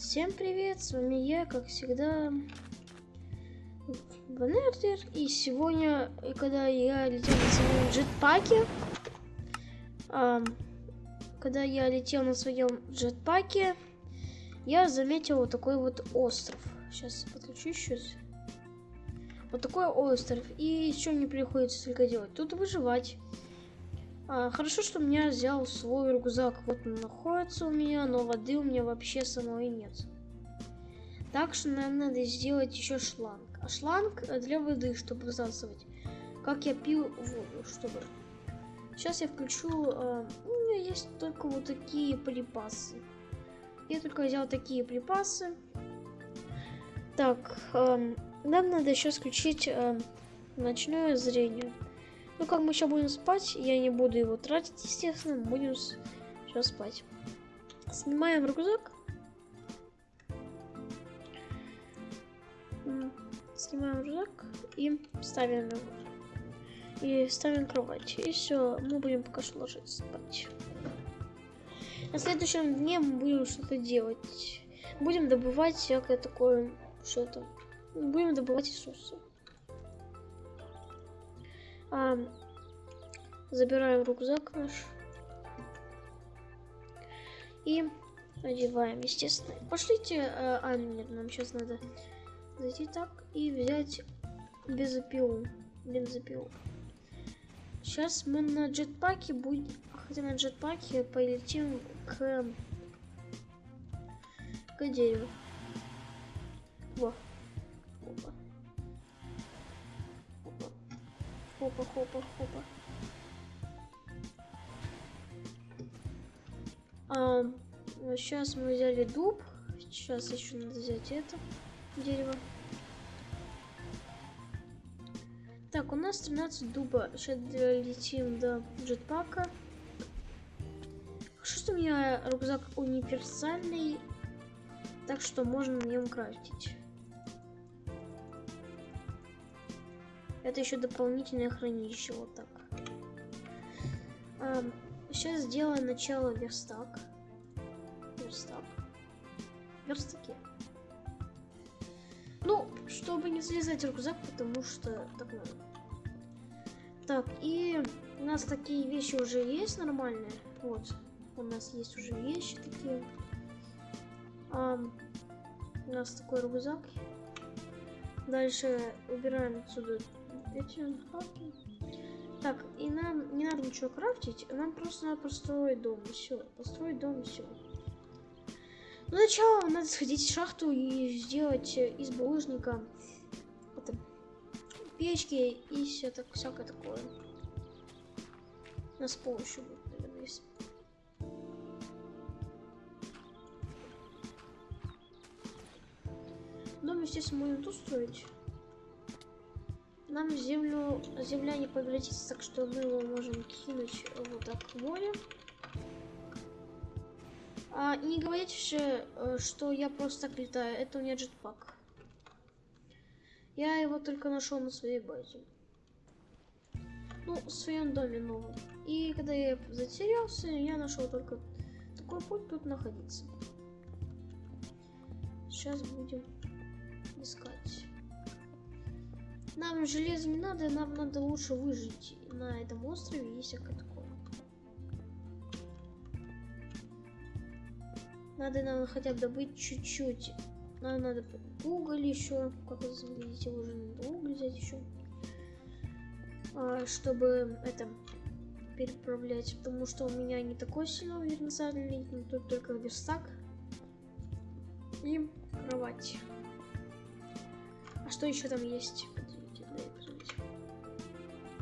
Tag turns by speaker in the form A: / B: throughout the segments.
A: Всем привет, с вами я, как всегда, Ванертер. И сегодня, когда я летел на своем джетпаке, а, когда я летел на своем джетпаке, я заметил вот такой вот остров. Сейчас подключу еще. Вот такой остров. И еще мне приходится только делать. Тут выживать. А, хорошо, что меня взял свой рюкзак. Вот он находится у меня, но воды у меня вообще самой нет. Так что нам надо сделать еще шланг. А шланг для воды, чтобы высасывать. Как я пил воду, чтобы... Сейчас я включу... Э, у меня есть только вот такие припасы. Я только взял такие припасы. Так, э, нам надо еще включить э, ночное зрение. Ну, как мы сейчас будем спать, я не буду его тратить, естественно, будем сейчас спать. Снимаем рюкзак. Снимаем рюкзак и ставим его. И ставим кровать. И все, мы будем пока что ложиться спать. На следующем дне мы будем что-то делать. Будем добывать всякое такое, что-то. Будем добывать ресурсы. А, забираем рюкзак наш. И одеваем, естественно. Пошлите, а, а нет, нам сейчас надо зайти так и взять бензопилу. Бензопилу. Сейчас мы на джетпаке будем, хотя на джетпаке полетим к, к дереву. Во. Хопа, хопа, хопа. А, сейчас мы взяли дуб. Сейчас еще надо взять это дерево. Так, у нас 13 дуба. Сейчас долетим до джетпака. Что у меня рюкзак универсальный, так что можно на нем крафтить. Это еще дополнительное хранилище, вот так. А, сейчас сделаем начало верстак. Верстак. Верстаки. Ну, чтобы не залезать рюкзак, потому что так надо. Так, и у нас такие вещи уже есть нормальные. Вот, у нас есть уже вещи такие. А, у нас такой рюкзак. Дальше убираем отсюда Так, и нам не надо ничего крафтить, нам просто надо построить дом, и все. Построить дом, и все. Ну, сначала надо сходить в шахту и сделать из булыжника это, печки и все так, всякое такое. Нас пол еще будет, наверное, есть. Дом, естественно, можно тут строить нам землю, земля не превратится, так что мы его можем кинуть вот так в море. А, не говорите же, э, что я просто так летаю, это у меня джетпак. Я его только нашел на своей базе. Ну, в своем доме новом. И когда я затерялся, я нашел только такой путь тут находиться. Сейчас будем искать. Нам железо не надо, нам надо лучше выжить на этом острове и всякое такое. Надо нам хотя бы добыть чуть-чуть. Нам надо уголь еще, как вы видите, уже надо уголь взять еще. А, чтобы это переправлять, потому что у меня не такой сильный универсальный, тут только верстак и кровать. А что еще там есть?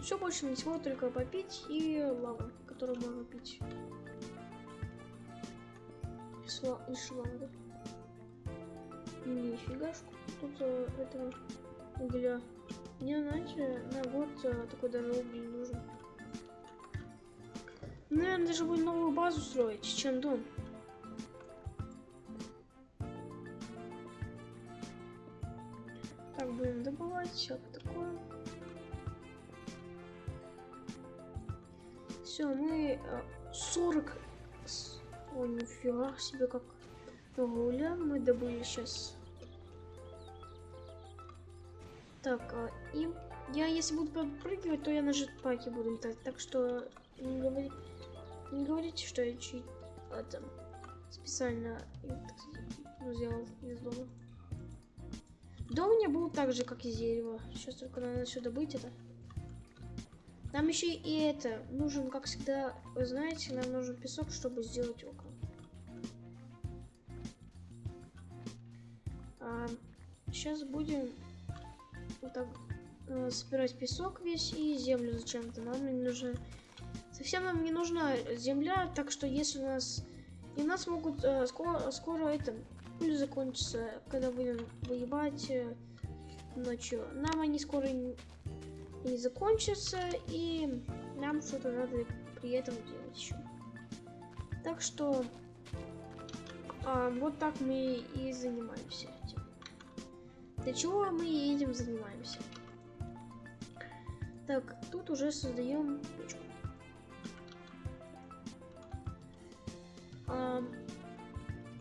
A: Все больше ничего, только попить и лава, которую можно пить. Сла и шланга. Нифигашку. Тут а, этого угля. Мне, знаете, на год а, такой даже уголь нужен. Наверное, даже будет новую базу строить, чем дом. Так, будем добывать всякое такое. Все, мы 40... Э, Ой, нифига себе, как Гуля мы добыли сейчас. Так, а, и я если буду подпрыгивать, то я на жетпаке буду летать. Так что не, говори, не говорите, что я чуть это, специально так сказать, ну, из дома. Дом у меня был так же, как из дерева. Сейчас только надо все добыть это. Нам еще и это нужен, как всегда, вы знаете, нам нужен песок, чтобы сделать окна. А, сейчас будем вот так э, собирать песок весь и землю зачем-то. Нам не нужно... Совсем нам не нужна земля, так что если у нас... И нас могут э, скоро, скоро это пыль закончится, когда будем выебать э, ночью. Нам они скоро не, закончатся, и нам что-то надо при этом делать еще. Так что а, вот так мы и занимаемся этим. Для чего мы этим занимаемся? Так, тут уже создаем печку. А,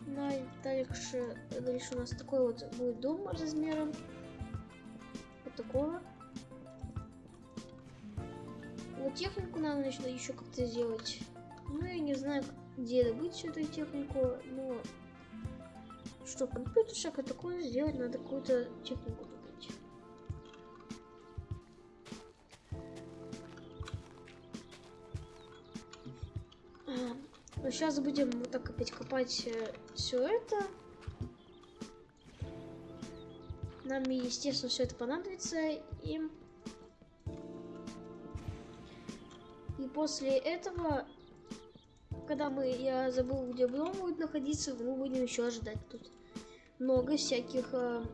A: на, дальше, дальше у нас такой вот будет дом размером вот такого. Вот технику надо начать еще как-то сделать. Ну, я не знаю, где добыть всю эту технику, но чтобы компьютер всякое такое сделать, надо какую-то технику добыть. Но сейчас будем вот так опять копать э, все это. Нам, естественно, все это понадобится. И... после этого, когда мы, я забыл, где дом будет находиться, мы будем еще ожидать тут много всяких э,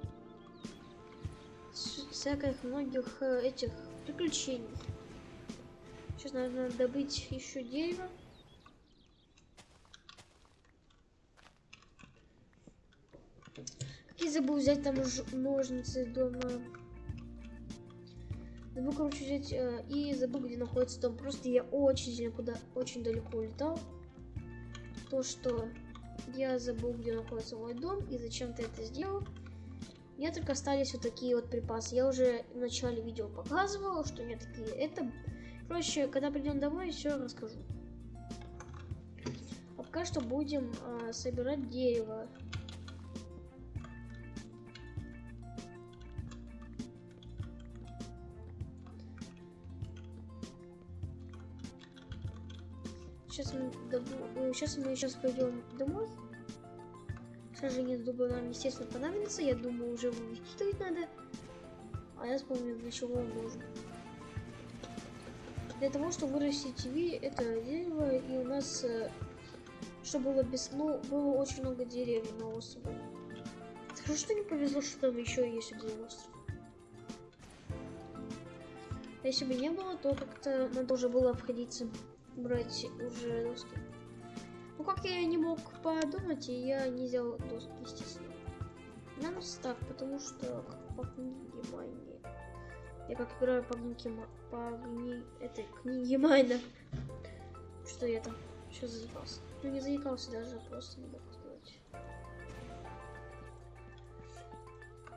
A: всяких многих э, этих приключений. Сейчас надо добыть еще дерево. И забыл взять там ножницы дома. Забыл, короче, взять э, и забыл, где находится дом. Просто я очень сильно куда очень далеко улетал. То, что я забыл, где находится мой дом и зачем ты это сделал. Мне только остались вот такие вот припасы. Я уже в начале видео показывала, что у меня такие. Это, короче, когда придем домой, все расскажу. А пока что будем э, собирать дерево. Сейчас мы, добу... сейчас мы сейчас пойдем домой. Сожжение дуба нам, естественно, понадобится. Я думаю, уже его вычитывать надо. А я вспомнил, для чего он нужен. Для того, чтобы вырастить ви, это дерево, и у нас, э, чтобы было без... Ну, было очень много деревьев на острове. Хорошо, что не повезло, что там еще есть один остров. Если бы не было, то как-то надо уже было обходиться брать уже доски. Ну как я не мог подумать, и я не взял доски, естественно. Нам так, потому что по книге Майни. Я как играю по книге по книге этой книге Майна. Что я там? Сейчас заикался. Ну не заикался даже, просто не мог сказать.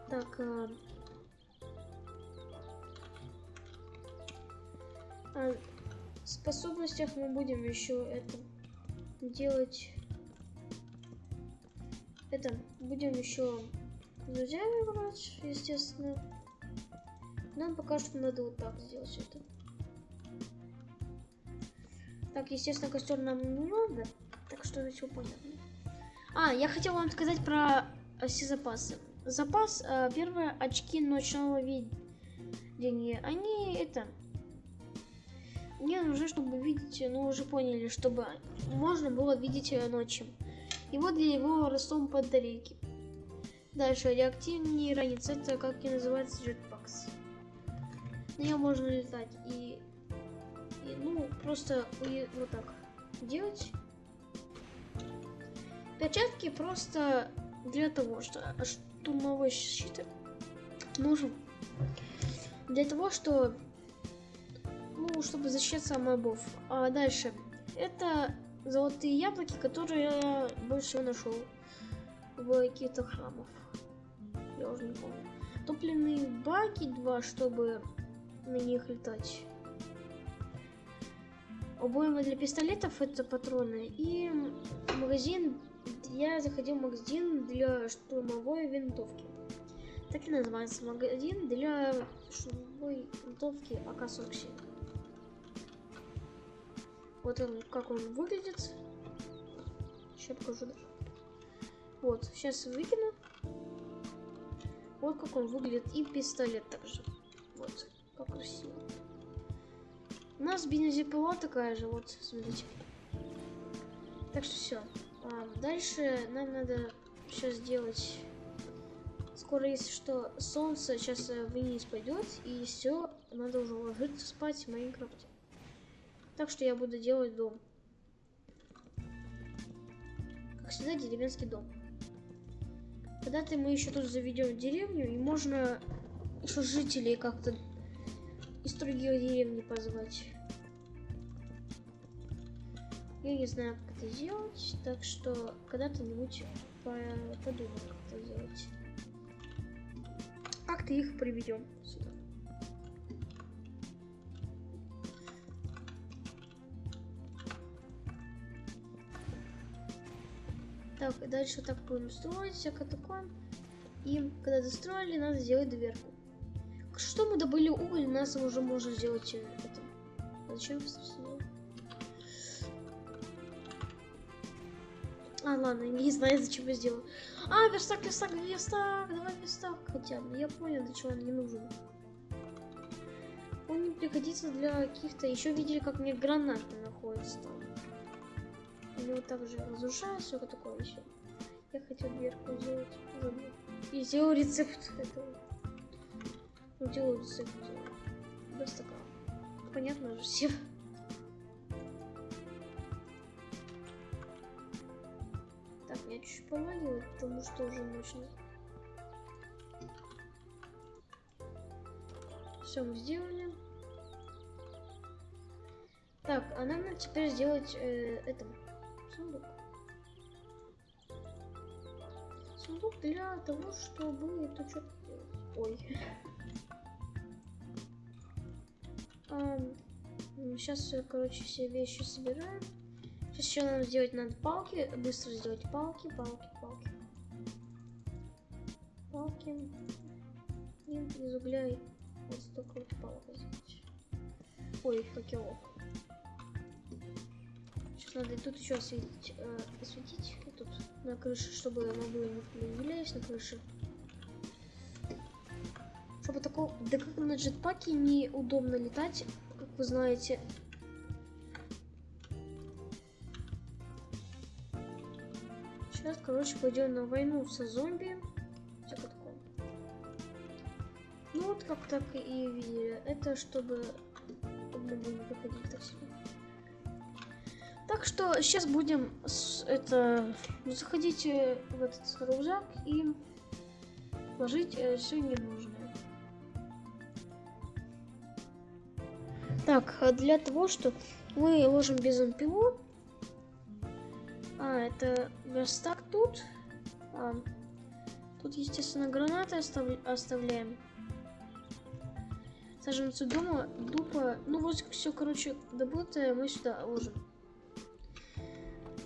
A: Так, а... А, способностях мы будем еще это делать. Это будем еще друзьями играть, естественно. Нам пока что надо вот так сделать это. Так, естественно, костер нам не надо, так что все понятно. А, я хотел вам сказать про все запасы. Запас, э, первые очки ночного видения, они это мне нужно, чтобы видеть, ну уже поняли, чтобы можно было видеть ночью. И вот для его ростом батарейки. Дальше реактивный ранец, это как и называется jetpacks. На нем можно летать и, и ну просто вот так делать. Перчатки просто для того, что штурмовой щит нужен для того, что ну, чтобы защищаться от мобов. А дальше. Это золотые яблоки, которые я больше всего нашел. бы каких-то храмов. Я уже не помню. Топливные баки два, чтобы на них летать. Обойма для пистолетов это патроны. И магазин. Я заходил в магазин для штурмовой винтовки. Так и называется магазин для штурмовой винтовки АК-47. Вот он, как он выглядит. Сейчас покажу. Вот, сейчас выкину. Вот как он выглядит. И пистолет также. Вот, как красиво. У нас бензопила такая же, вот, смотрите. Так что все. А, дальше нам надо сейчас сделать... Скоро, если что, солнце сейчас э, вниз пойдет, и все, надо уже ложиться спать в Майнкрафте. Так что я буду делать дом. Как всегда, деревенский дом. Когда-то мы еще тут заведем деревню, и можно еще жителей как-то из других деревни позвать. Я не знаю, как это сделать, так что когда-то-нибудь подумаю, как это сделать. Как-то их приведем сюда. Так, дальше так будем строить, всякое такое. И когда достроили, надо сделать дверку. Что мы добыли уголь, у нас уже можно сделать э, это. Зачем я А, ладно, не знаю, зачем я сделал. А, верстак, верстак, верстак, давай верстак хотя бы. Я понял, для чего он не нужен. Он не пригодится для каких-то... Еще видели, как мне гранаты находятся там. Они вот так же разрушают, все такое еще. Я хотел дверку сделать. И сделал рецепт этого. Ну, делаю рецепт верстака. Понятно же все. Так, я чуть-чуть помолила, потому что уже мощно. Все мы сделали. Так, а нам надо теперь сделать э, это сундук. Сундук для того, чтобы это что-то делать. Ой. А, сейчас, короче, все вещи собираем. Сейчас еще нам сделать надо палки. Быстро сделать палки, палки, палки. Палки. И из угля вот столько вот палок сделать. Ой, факелов. Сейчас надо тут еще осветить, э, осветить тут на крыше, чтобы было не влиялись на крыше. Чтобы такого... Да как на джетпаке неудобно летать, как вы знаете. Сейчас, короче, пойдем на войну со зомби. Ну вот как так и видели. Это чтобы мы будем приходить так себе. Что сейчас будем с, это заходить в этот рюкзак и ложить э, все ненужное. Так, а для того, что мы ложим бензопилу, а, это верстак тут. А, тут, естественно, гранаты остав... оставляем. Саженцы дома, дупа. Ну вот все, короче, добытое мы сюда ложим.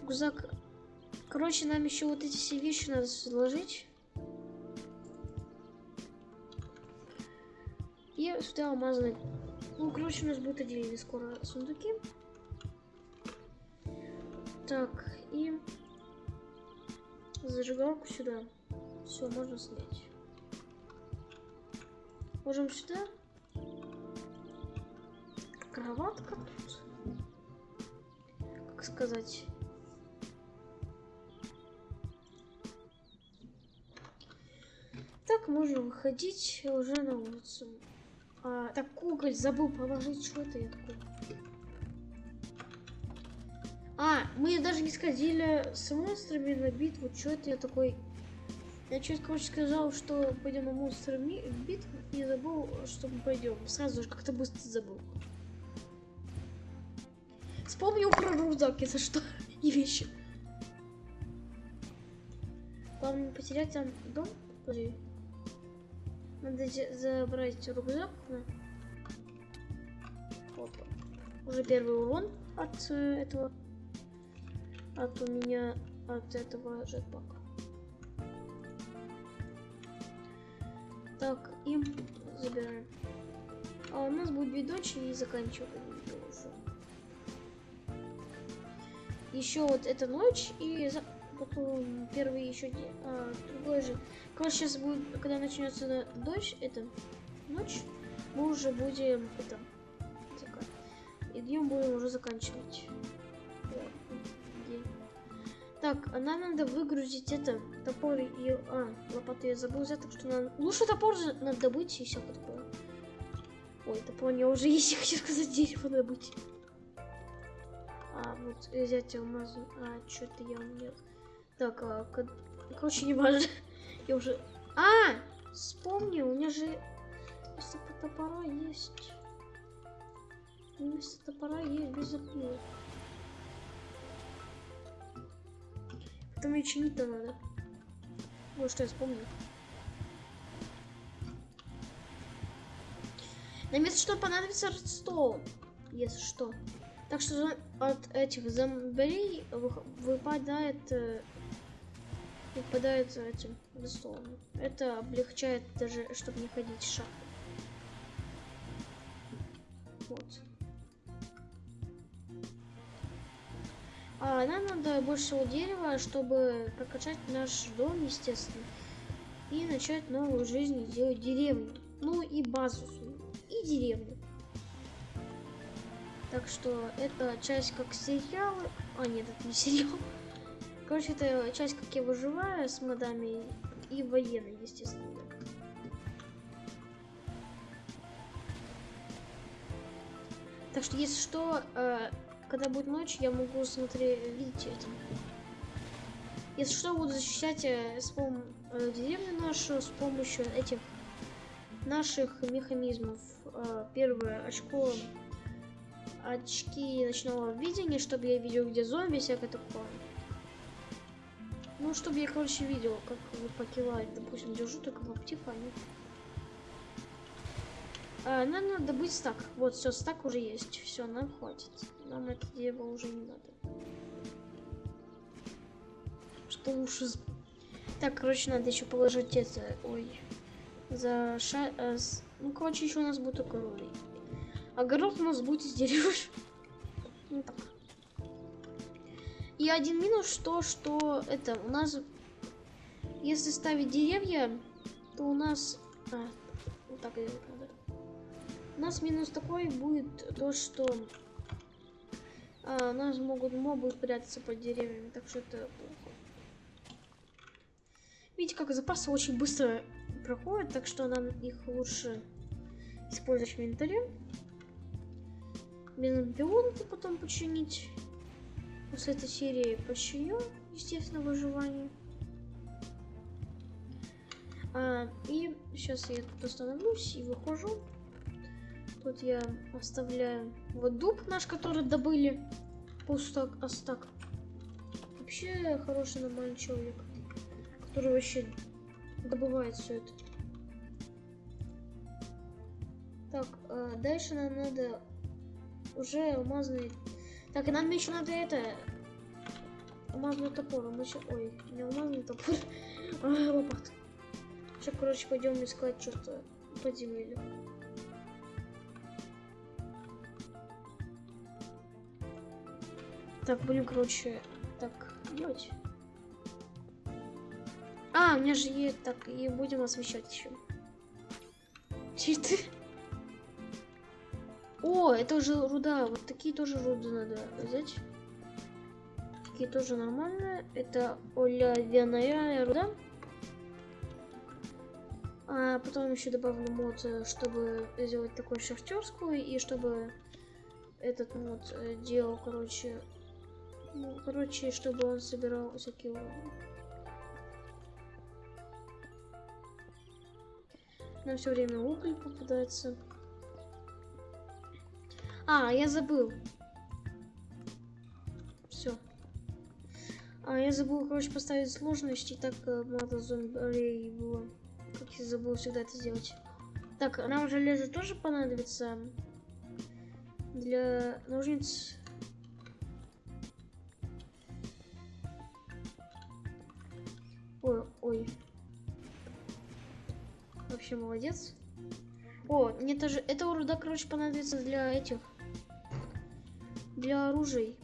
A: Рюкзак. Короче, нам еще вот эти все вещи надо сложить. И сюда алмазные. Ну, короче, у нас будет отдельные скоро сундуки. Так, и зажигалку сюда. Все, можно снять. Можем сюда. Кроватка тут. Как сказать? Так, можем выходить уже на улицу. А, так, уголь забыл положить. Что это я такое? А, мы даже не сходили с монстрами на битву. Что это я такой... Я чуть, короче, сказал, что пойдем на монстрами в битву, и забыл, что мы пойдем. Сразу же как-то быстро забыл. Вспомнил про рюкзак, это что? И вещи. Главное потерять там дом. Подожди. Надо забрать рюкзак. Опа. Уже первый урон от э, этого. От у меня от этого jetpack. Так, и забираем. А у нас будет видочек и заканчиваем видео уже. Еще вот эта ночь и потом первый еще день, а, другой же. Короче, сейчас будет, когда начнется дождь, это ночь, мы уже будем это закат. И днем будем уже заканчивать. Так, а нам надо выгрузить это топор и а лопату я забыл взять, так что нам лучше топор же надо добыть и все такое. Ой, топор у меня уже есть, я хочу сказать дерево добыть. А, вот, взять алмазы. А, что-то я умел. Так, а, короче, не важно. Я уже... А! Вспомнил, у меня же вместо топора есть. Вместо топора есть бензопила. Потом ее чинить-то надо. Вот что я вспомнил. Нам если что понадобится редстоун, если что. Так что от этих зомбарей вы- выпадает э, выпадает этим редстоуном. Это облегчает даже, чтобы не ходить в шахту. Вот. А нам надо больше всего дерева, чтобы прокачать наш дом, естественно. И начать новую жизнь, и сделать деревню. Ну и базу. И деревню. Так что это часть как сериалы. А, нет, это не сериал. Короче, это часть, как я выживаю с модами и военной, естественно. Так что, если что, э, когда будет ночь, я могу смотреть, видеть это. Если что, буду защищать э, с пом- э, деревню нашу с помощью этих наших механизмов. Э, первое очко очки ночного видения, чтобы я видел, где зомби, всякое такое. Ну, чтобы я, короче, видел, как вы покивать. Допустим, держу только в Optifine. А, нам надо добыть стак. Вот, все, стак уже есть. Все, нам хватит. Нам это дерево уже не надо. Что лучше... Так, короче, надо еще положить это... Ой. За ша... э, с- Ну, короче, еще у нас будет только рулей. А горох у нас будет из дерева. Ну так. И один минус то, что это у нас, если ставить деревья, то у нас, а, вот так надо. У нас минус такой будет то, что а, у нас могут мобы прятаться под деревьями, так что это плохо. Видите, как запасы очень быстро проходят, так что нам их лучше использовать в инвентаре. Бензопилонку потом починить. После этой серии починю, естественно, выживание. А, и сейчас я тут остановлюсь и выхожу. Тут я оставляю вот дуб наш, который добыли. Пустак, астак. Вообще хороший нормальный человек, который вообще добывает все это. Так, а, дальше нам надо уже алмазный так, и нам еще надо это... Алмазный топор. Мы ща- Ой, не алмазный топор. а, лопат. Сейчас, короче, пойдем искать что-то подземелье. Так, будем, короче, так делать. А, у меня же есть... Так, и будем освещать еще. Читы. О, это уже руда. Вот такие тоже руды надо взять. Такие тоже нормальные. Это оловянная руда. А потом еще добавлю мод, чтобы сделать такую шахтерскую. И чтобы этот мод э, делал, короче... Ну, короче, чтобы он собирал всякие уровни. Нам все время уголь попадается. А, я забыл. Все. А, я забыл, короче, поставить сложность, и так э, мало зомби было. Как я забыл всегда это сделать. Так, нам железо тоже понадобится для ножниц. Ой, ой. Вообще молодец. О, мне тоже... Это руда, короче, понадобится для этих... Для оружий.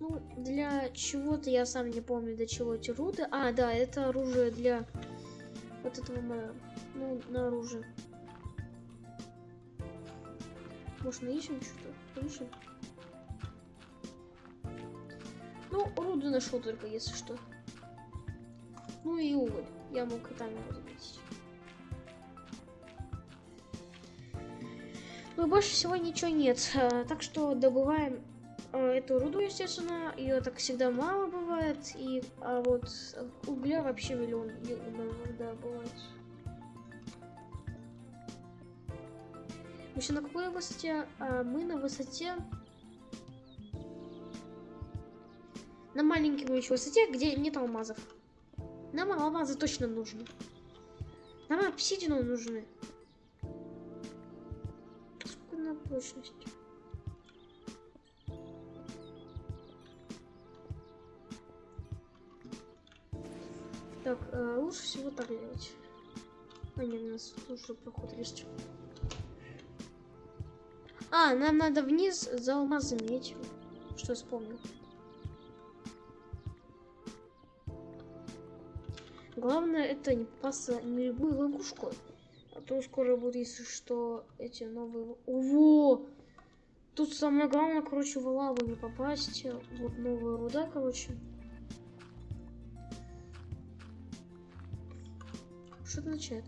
A: Ну, для чего-то я сам не помню, для чего эти руды. А, да, это оружие для вот этого моего. Ну, на оружие. Может, наищем что-то? Наищем? Ну, руду нашел только, если что. Ну и уголь. Я мог и там его заметить. Ну, больше всего ничего нет. А, так что добываем а, эту руду, естественно. Ее так всегда мало бывает. И а вот угля вообще миллион да, бывает. Еще на какой высоте? А, мы на высоте... На маленькой еще высоте, где нет алмазов. Нам алмазы точно нужны. Нам обсидину нужны. На прочность? Так, э, лучше всего так делать. А, нет, у нас лучше проход есть. А, нам надо вниз за алмазами идти. Что вспомнил. Главное это не попасться на любую ловушку. То скоро будет, если что, эти новые... Во! Тут самое главное, короче, в лаву не попасть. Вот новая руда, короче. Что это означает?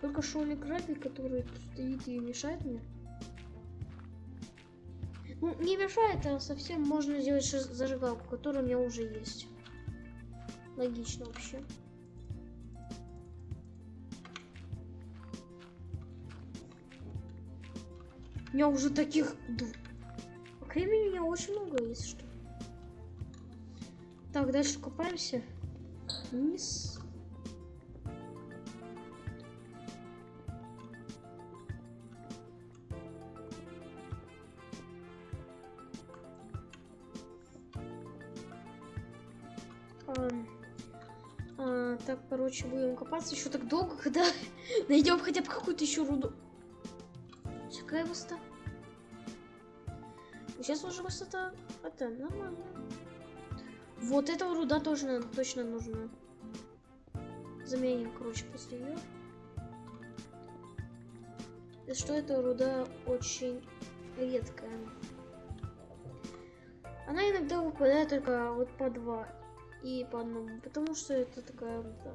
A: Только шоли краби, который тут стоит и мешает мне. Ну, не мешает, а совсем можно сделать зажигалку, которая у меня уже есть. Логично вообще. Меня уже таких... Кремени у меня очень много, если что. Так, дальше копаемся. Вниз. А, так, короче, будем копаться еще так долго, когда найдем хотя бы какую-то еще руду. Какая высота? Сейчас уже высота. Это нормально. Вот эта руда тоже точно нужна. Заменим, короче, после ее. И что эта руда очень редкая. Она иногда выпадает только вот по два и по одному, потому что это такая да.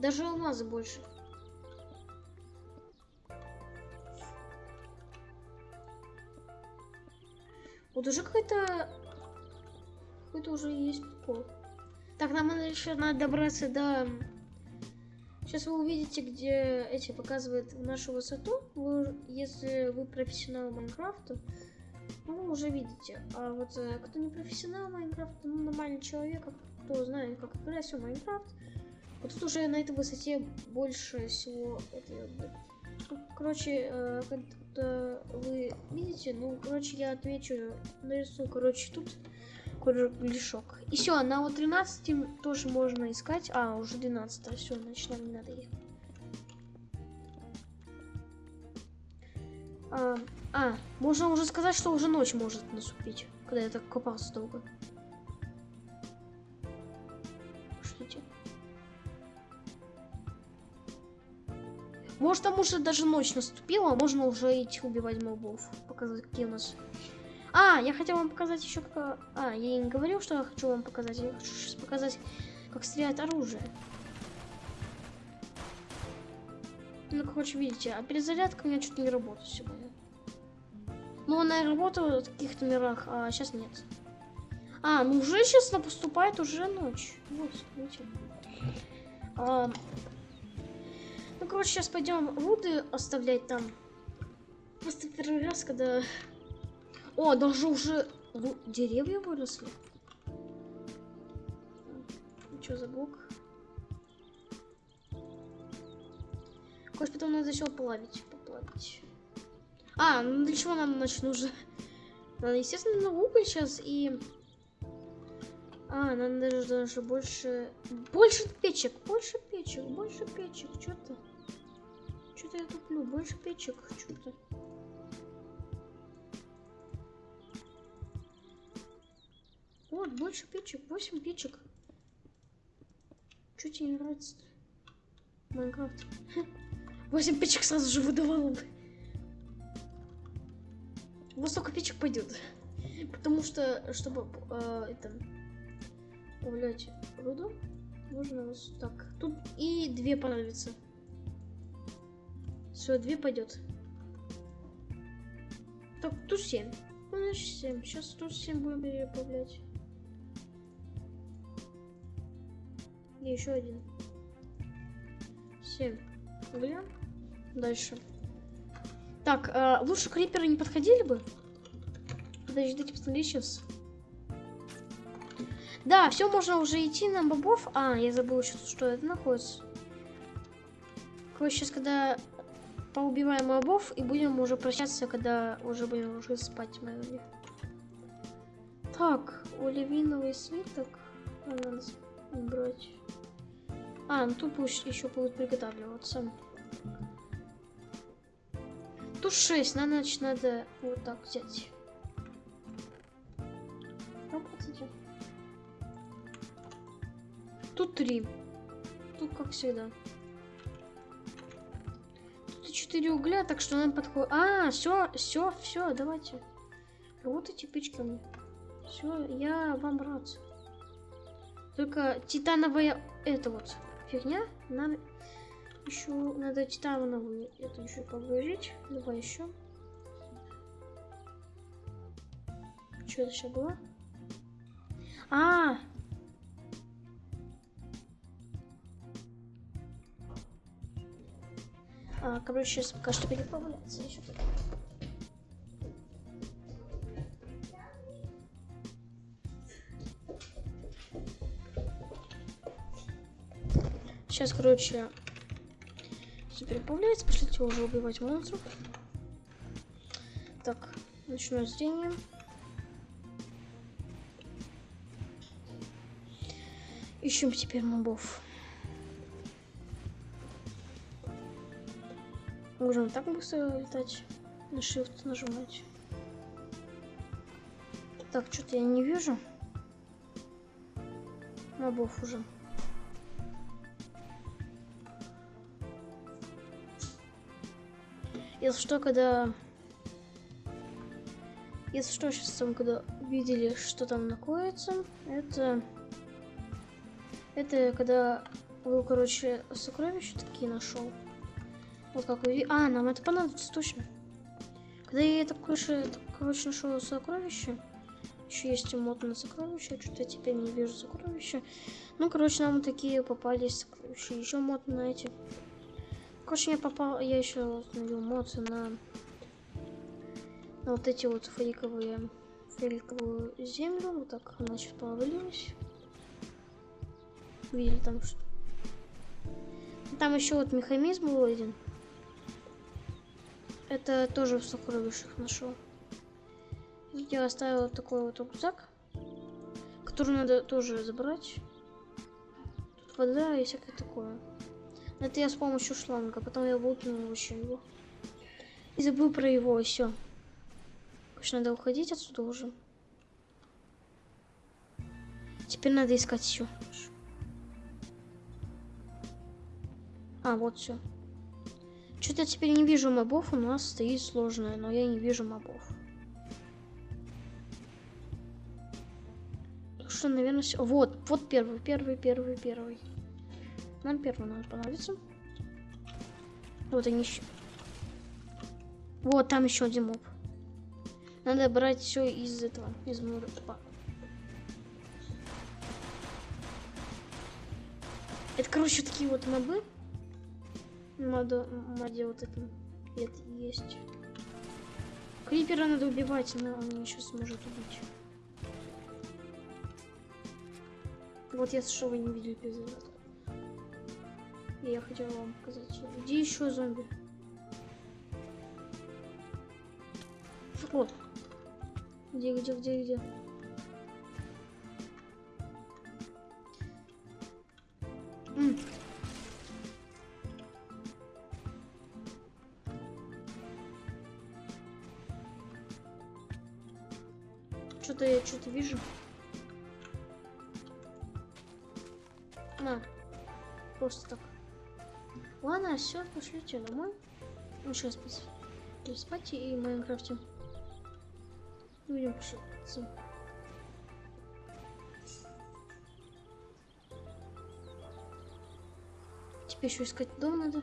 A: Даже алмазы больше. Вот уже какой-то какой-то уже есть прикол. Так, нам еще надо добраться до... Сейчас вы увидите, где эти показывают нашу высоту. Вы, если вы профессионал Майнкрафта, ну, вы уже видите. А вот э, кто не профессионал Майнкрафта, ну, нормальный человек, кто знает, как играть в Майнкрафт, вот тут уже на этой высоте больше всего это, ну, короче, э, когда вы видите, ну, короче, я отвечу, нарисую, короче, тут кругляшок. И все, на вот 13 тоже можно искать. А, уже 12, все, значит, нам не надо их. А, а, можно уже сказать, что уже ночь может наступить, когда я так копался долго. Может, там уже даже ночь наступила, можно уже идти убивать мобов. Показать, какие у нас... А, я хотел вам показать еще как... А, я не говорил, что я хочу вам показать. Я хочу сейчас показать, как стреляет оружие. Ну, короче, видите, а перезарядка у меня чуть не работает сегодня. Ну, она работала в каких-то мирах, а сейчас нет. А, ну уже сейчас поступает уже ночь. Вот, видите. А, ну, короче, сейчас пойдем руды оставлять там. Просто первый раз, когда... О, даже уже деревья выросли. Что за блок? Кость, потом надо все плавить, поплавить. А, ну для чего нам значит нужно? Надо, естественно, на уголь сейчас и... А, нам даже, даже больше... Больше печек, больше печек, больше печек, что-то. Что-то я туплю, больше печек, что-то. Вот, больше печек, 8 печек. Чё тебе не нравится? Майнкрафт. 8 печек сразу же выдавало бы. Вот столько печек пойдет. Потому что, чтобы э, это добавлять руду, нужно вот так. Тут и две понадобится. Все, две пойдет. Так, тут 7. Ну, значит 7. Сейчас тут 7 будем переправлять. И еще один. 7. Угля. Дальше. Так, э, лучше криперы не подходили бы? Подождите, посмотри сейчас. Да, все, можно уже идти на бобов. А, я забыл еще, что это находится. Короче, сейчас, когда поубиваем мобов, и будем уже прощаться, когда уже будем уже спать, наверное. Так, оливиновый свиток. Надо брать. А, ну тут пусть еще будет приготавливаться. Тут 6, надо, значит, надо вот так взять. Ну. Тут 3. Тут как всегда. Тут 4 угля, так что нам подходит. А, все, все, все, давайте. Работайте печками. Все, я вам рад. Только титановая это вот фигня. Надо еще надо титановую это еще погрузить. Давай еще. Что это сейчас было? А! А короче, сейчас пока что переправляться еще. Сейчас, короче, все переправляется. Пошлите уже убивать монстров. Так, ночное зрение. Ищем теперь мобов. Можем так быстро летать. На shift нажимать. Так, что-то я не вижу. Мобов уже. Если что, когда... Если что, сейчас там, когда видели, что там находится, это... Это когда был, короче, сокровища такие нашел. Вот как. А, нам это понадобится точно. Когда я это, короче, короче нашел сокровище. Еще есть мод на сокровища. Что-то теперь не вижу сокровища. Ну, короче, нам такие попались сокровища. Еще мод на эти. Короче, я попал, я еще установил мод на, на вот эти вот фейковые, фейковую землю. Вот так она сейчас повалилась. Видели там что? Там еще вот механизм был один. Это тоже в сокровищах нашел. Я оставил такой вот рюкзак, который надо тоже забрать. Тут вода и всякое такое. Это я с помощью шланга, потом я выкинул вообще его. И забыл про его, все. Короче, надо уходить отсюда уже. Теперь надо искать еще. А, вот все. Что-то теперь не вижу мобов, у нас стоит сложное, но я не вижу мобов. Что, наверное, все. Вот, вот первый, первый, первый, первый. Нам первый надо понадобится. Вот они еще. Вот там еще один моб. Надо брать все из этого, из мура. Это, короче, такие вот мобы. Мода, моде вот это, это есть. Крипера надо убивать, но он сейчас сможет убить. Вот я что вы не видели эпизод. Я хотела вам показать. Где еще зомби? Вот. Где, где, где, где? Вижу. На. Просто так. Ладно, все, пошлите домой. Ну, сейчас спать. спать и в Майнкрафте. Будем пошутиться. Теперь еще искать дом надо.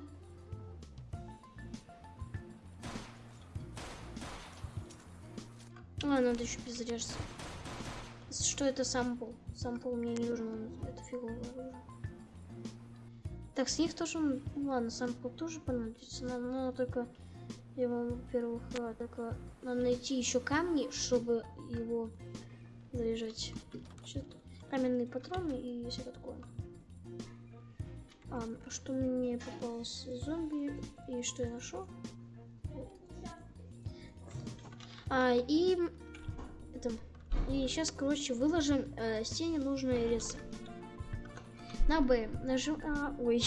A: А, надо еще перезаряжаться. Что это сампл? Сампл мне не нужен, это фигово. Так, с них тоже, ну, ладно, сампл тоже понадобится, но, но только его, во-первых, а, только надо найти еще камни, чтобы его заряжать. Что-то каменные патроны и все такое. А, что мне попалось зомби и что я нашел? А, и это, и сейчас, короче, выложим э, стене нужные леса. На Б нажим... А, ой.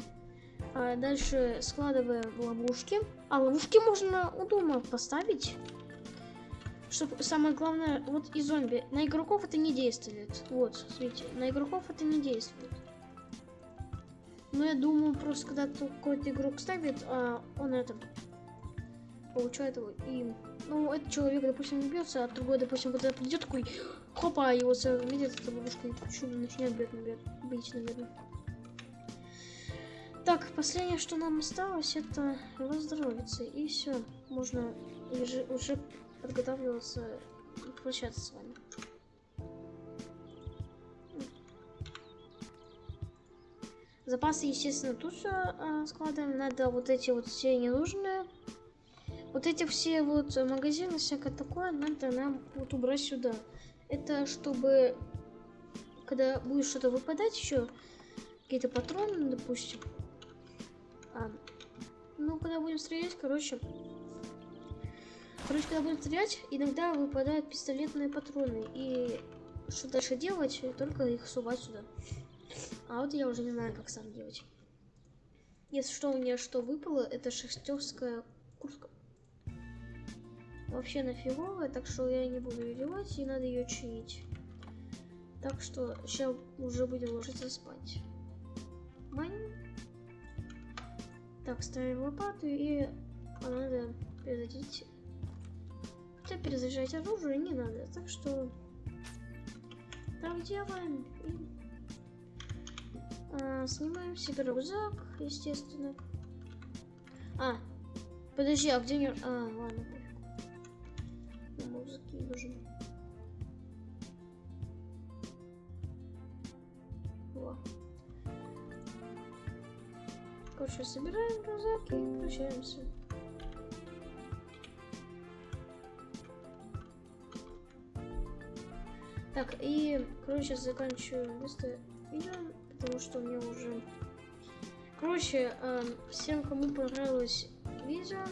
A: а, дальше складываем ловушки. А ловушки можно у дома поставить. Чтобы самое главное, вот и зомби. На игроков это не действует. Вот, смотрите, на игроков это не действует. Но я думаю, просто когда какой-то игрок ставит, а он это получает его и ну, этот человек, допустим, не бьется, а другой, допустим, когда придет такой, хопа, его видит эта ловушка и начинает бить, наверное, бить, наверное. Так, последнее, что нам осталось, это восстановиться. И все, можно уже, уже подготавливаться прощаться с вами. Запасы, естественно, тут же э, складываем. Надо вот эти вот все ненужные вот эти все вот магазины, всякое такое, надо нам вот убрать сюда. Это чтобы, когда будет что-то выпадать еще, какие-то патроны, допустим. А, ну, когда будем стрелять, короче, короче, когда будем стрелять, иногда выпадают пистолетные патроны. И что дальше делать? Только их сувать сюда. А вот я уже не знаю, как сам делать. Если что, у меня что выпало, это шестерская куртка вообще нафиговая, так что я не буду ее делать, и надо ее чинить. Так что сейчас уже будем ложиться спать. Мань. Так, ставим лопату и надо перезарядить. Хотя перезаряжать оружие не надо, так что так делаем и а, снимаем себе рюкзак, естественно. А, подожди, а где мне... А, ладно, музыки нужен. Во. Короче, собираем рюкзак и прощаемся. Так, и, короче, заканчиваю место видео, потому что мне уже... Короче, э, всем, кому понравилось видео,